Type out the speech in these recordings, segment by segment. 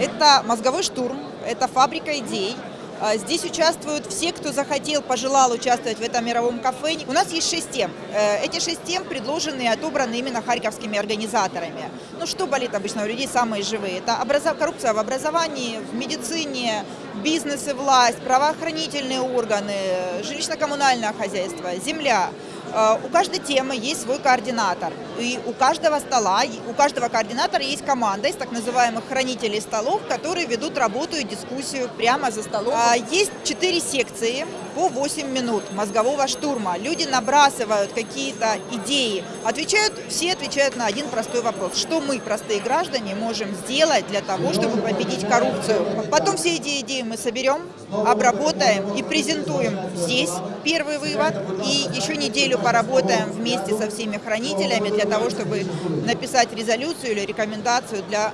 Это мозговой штурм, это фабрика идей. А, Здесь участвуют все, кто захотел, пожелал участвовать в этом мировом кафе. У нас есть шесть тем. Э, Эти шесть тем предложены и отобраны именно харьковскими организаторами. Ну, что болит обычно у людей самые живые? Это коррупция в образовании, в медицине, бизнес и власть, правоохранительные органы, жилищно-коммунальное хозяйство, земля. Э, У каждой темы есть свой координатор. И у каждого стола, у каждого координатора есть команда из так называемых хранителей столов, которые ведут работу и дискуссию прямо за столом. А, Есть четыре секции по 8 минут мозгового штурма. Люди набрасывают какие-то идеи, отвечают, все отвечают на один простой вопрос. Что мы, простые граждане, можем сделать для того, чтобы победить коррупцию? Потом все эти идеи мы соберем, обработаем и презентуем здесь первый вывод. И еще неделю поработаем вместе со всеми хранителями для того, чтобы написать резолюцию или рекомендацию для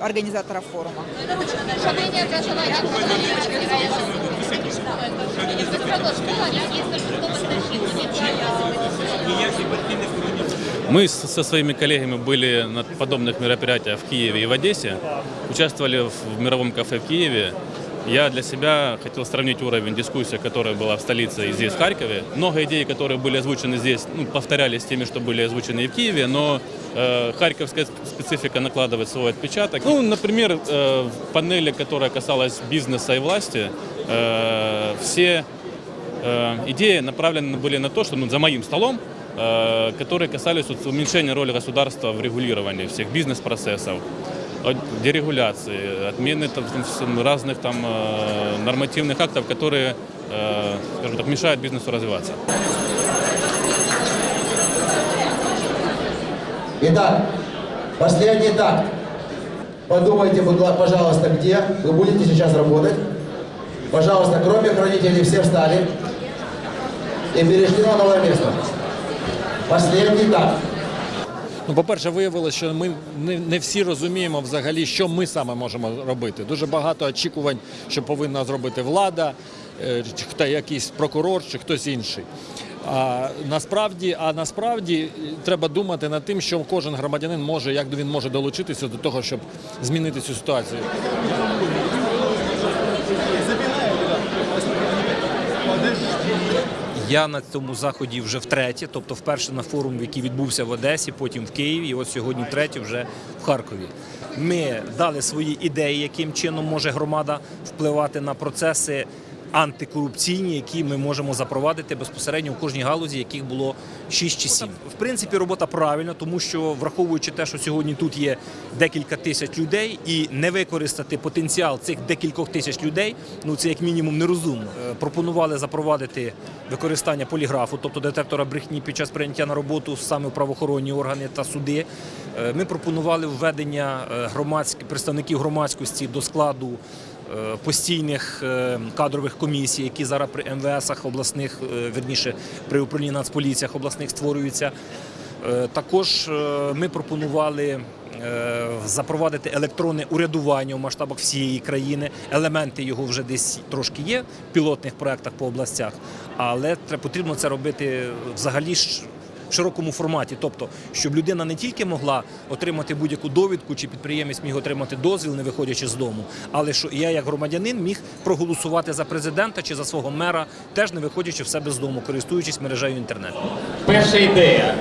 организаторов форума. Мы со своими коллегами были на подобных мероприятиях в Киеве и в Одессе, участвовали в мировом кафе в Киеве. Я для себя хотел сравнить уровень дискуссии, которая была в столице и здесь, в Харькове. Много идей, которые были озвучены здесь, ну, повторялись теми, что были озвучены и в Киеве, но э, харьковская специфика накладывает свой отпечаток. Ну, например, э, в панели, которая касалась бизнеса и власти, э, все э, идеи направлены были на то, что ну, за моим столом, э, которые касались уменьшения роли государства в регулировании всех бизнес-процессов, дерегуляции, отмены там, разных там э, нормативных актов, которые, э, скажем так, мешают бизнесу развиваться. Итак, последний такт. Подумайте, пожалуйста, где вы будете сейчас работать. Пожалуйста, кроме хранителей, все встали и перешли на новое место. Последний такт. Ну, по-перше, виявилося, що ми не, всі розуміємо взагалі, що ми саме можемо робити. Дуже багато очікувань, що повинна зробити влада, е, хто якийсь прокурор, чи хтось інший. А насправді, а насправді е, треба думати над тим, що кожен громадянин може, як він може долучитися до того, щоб змінити цю ситуацію. Я на цьому заході вже втретє, тобто вперше на форум, який відбувся в Одесі, потім в Києві, і от сьогодні втретє вже в Харкові. Ми дали свої ідеї, яким чином може громада впливати на процеси антикорупційні, які ми можемо запровадити безпосередньо в кожній галузі, яких було 6 чи 7. В принципі, робота правильна, тому що враховуючи те, що сьогодні тут є декілька тисяч людей, і не використати потенціал цих декількох тисяч людей, ну це як мінімум нерозумно. Е, Пропонували запровадити використання поліграфу, тобто детектора брехні під час прийняття на роботу саме в правоохоронні органи та суди. Е, Ми пропонували введення е, громадських представників громадськості до складу постійних е, кадрових комісій, які зараз при МВСах обласних, е, верніше при управлінні Нацполіціях обласних створюються. Е, Також е, ми пропонували е, запровадити електронне урядування в масштабах всієї країни. Елементи його вже десь трошки є в пілотних проєктах по областях, але потрібно це робити взагалі широкому форматі, тобто, щоб людина не тільки могла отримати будь-яку довідку, чи підприємець міг отримати дозвіл, не виходячи з дому, але що я, як громадянин, міг проголосувати за президента чи за свого мера, теж не виходячи в себе з дому, користуючись мережею інтернету. Перша ідея.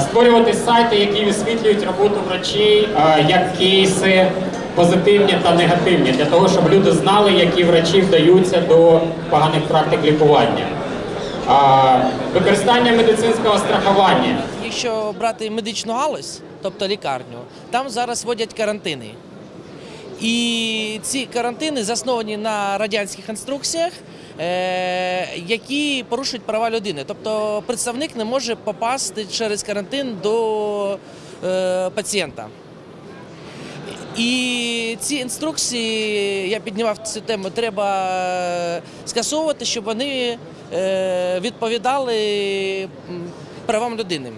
Створювати сайти, які висвітлюють роботу врачей як кейси позитивні та негативні, для того, щоб люди знали, які врачі вдаються до поганих практик лікування. Використання медицинського страхування. Якщо брати медичну галузь, тобто лікарню, там зараз вводять карантини. І ці карантини засновані на радянських інструкціях, е, які порушують права людини. Тобто представник не може попасти через карантин до е, пацієнта. І ці інструкції, я піднімав цю тему, треба е, скасовувати, щоб вони відповідали правам людини.